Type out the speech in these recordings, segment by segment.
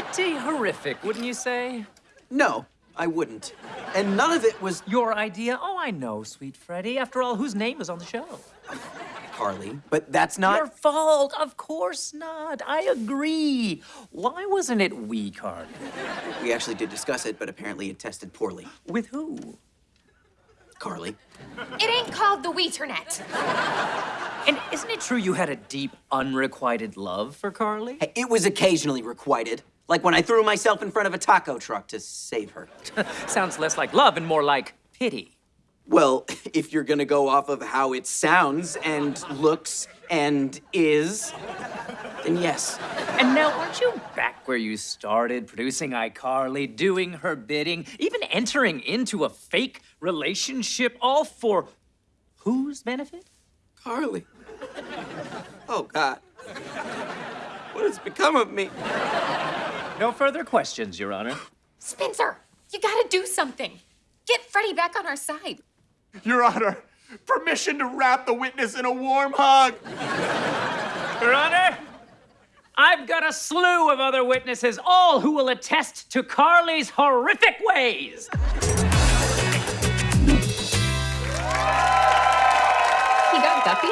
horrific, wouldn't you say? No, I wouldn't. And none of it was Your idea? Oh, I know, sweet Freddie. After all, whose name is on the show? Carly, but that's not. Your fault. Of course not. I agree. Why wasn't it we, Carly? We actually did discuss it, but apparently it tested poorly. With who? Carly. It ain't called the Weeternet. And isn't it true you had a deep, unrequited love for Carly? Hey, it was occasionally requited. Like when I threw myself in front of a taco truck to save her. Sounds less like love and more like pity. Well, if you're gonna go off of how it sounds and looks and is, then yes. And now, aren't you back where you started, producing iCarly, doing her bidding, even entering into a fake relationship, all for whose benefit? Carly. Oh, God. What has become of me? No further questions, Your Honor. Spencer, you gotta do something. Get Freddie back on our side. Your Honor, permission to wrap the witness in a warm hug. Your Honor, I've got a slew of other witnesses, all who will attest to Carly's horrific ways. He got Guppy?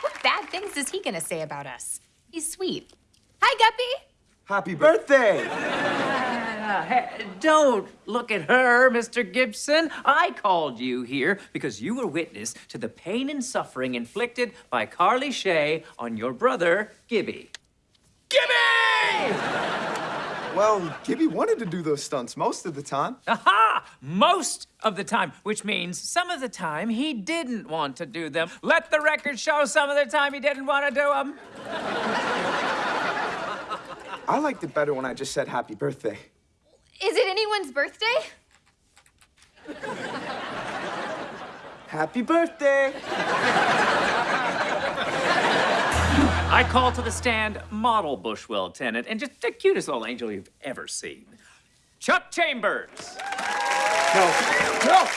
What bad things is he gonna say about us? He's sweet. Hi, Guppy. Happy birthday. Don't look at her, Mr. Gibson. I called you here because you were witness to the pain and suffering inflicted by Carly Shay on your brother, Gibby. Gibby! Well, Gibby wanted to do those stunts most of the time. Aha! Most of the time, which means some of the time he didn't want to do them. Let the record show some of the time he didn't want to do them. I liked it better when I just said happy birthday. Is it anyone's birthday? Happy birthday! I call to the stand model Bushwell tenant and just the cutest little angel you've ever seen. Chuck Chambers. No, no,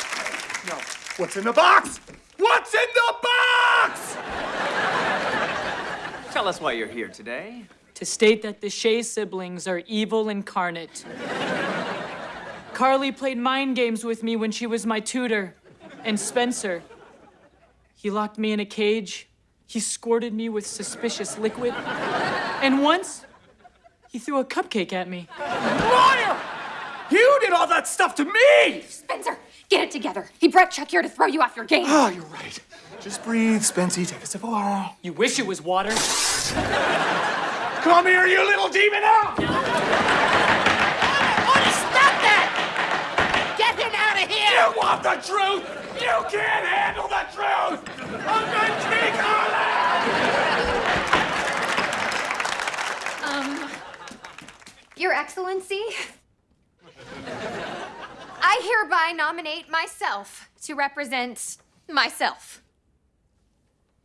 no. What's in the box? What's in the box? Tell us why you're here today. To state that the Shay siblings are evil incarnate. Carly played mind games with me when she was my tutor. And Spencer, he locked me in a cage. He squirted me with suspicious liquid. And once, he threw a cupcake at me. Liar! You did all that stuff to me! Spencer, get it together. He brought Chuck here to throw you off your game. Oh, you're right. Just breathe, Spency. Take a sip of water. You wish it was water. Come here, you little demon! Out! Stop that! Get him out of here! You want the truth? You can't handle the truth! I'm the king, Harlan! Um, Your Excellency, I hereby nominate myself to represent myself.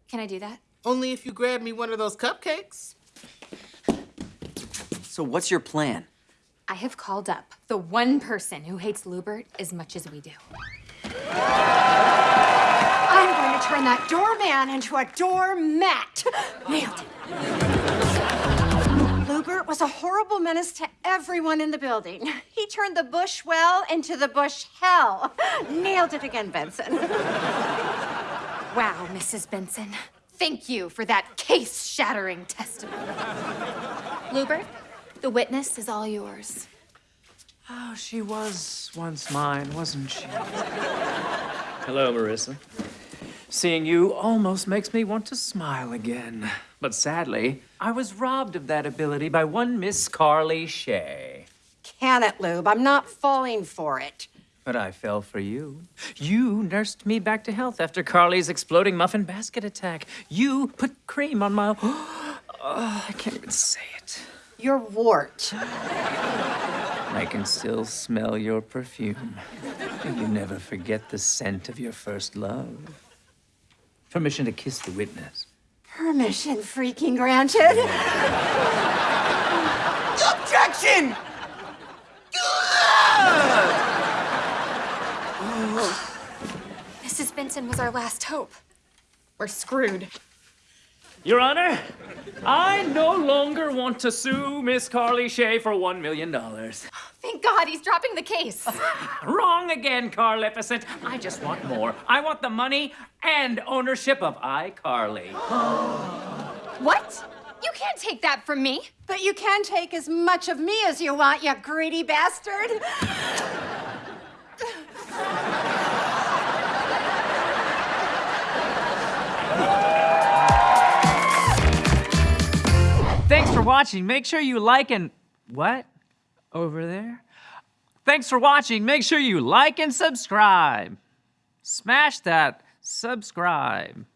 Can I do that? Only if you grab me one of those cupcakes. So, what's your plan? I have called up the one person who hates Lewbert as much as we do. I'm going to turn that doorman into a doormat. Nailed it. Lewbert was a horrible menace to everyone in the building. He turned the Bushwell into the bush hell. Nailed it again, Benson. Wow, Mrs. Benson. Thank you for that case shattering testimony. Lewbert, the witness is all yours. Oh, she was once mine, wasn't she? Hello, Marissa. Seeing you almost makes me want to smile again. But sadly, I was robbed of that ability by one Miss Carly Shay. Can it, Lube? I'm not falling for it. But I fell for you. You nursed me back to health after Carly's exploding muffin basket attack. You put cream on my. Oh, I can't even say it. You're wart. I can still smell your perfume. You never forget the scent of your first love. Permission to kiss the witness. Permission freaking granted. Objection! Mrs. Benson was our last hope. We're screwed. Your Honor, I no longer want to sue Miss Carly Shay for $1 million. Thank God he's dropping the case. Wrong again, Carlificent. I just want more. I want the money and ownership of iCarly. what? You can't take that from me. But you can take as much of me as you want, you greedy bastard. watching. Make sure you like and. What? Over there? Thanks for watching. Make sure you like and subscribe. Smash that subscribe.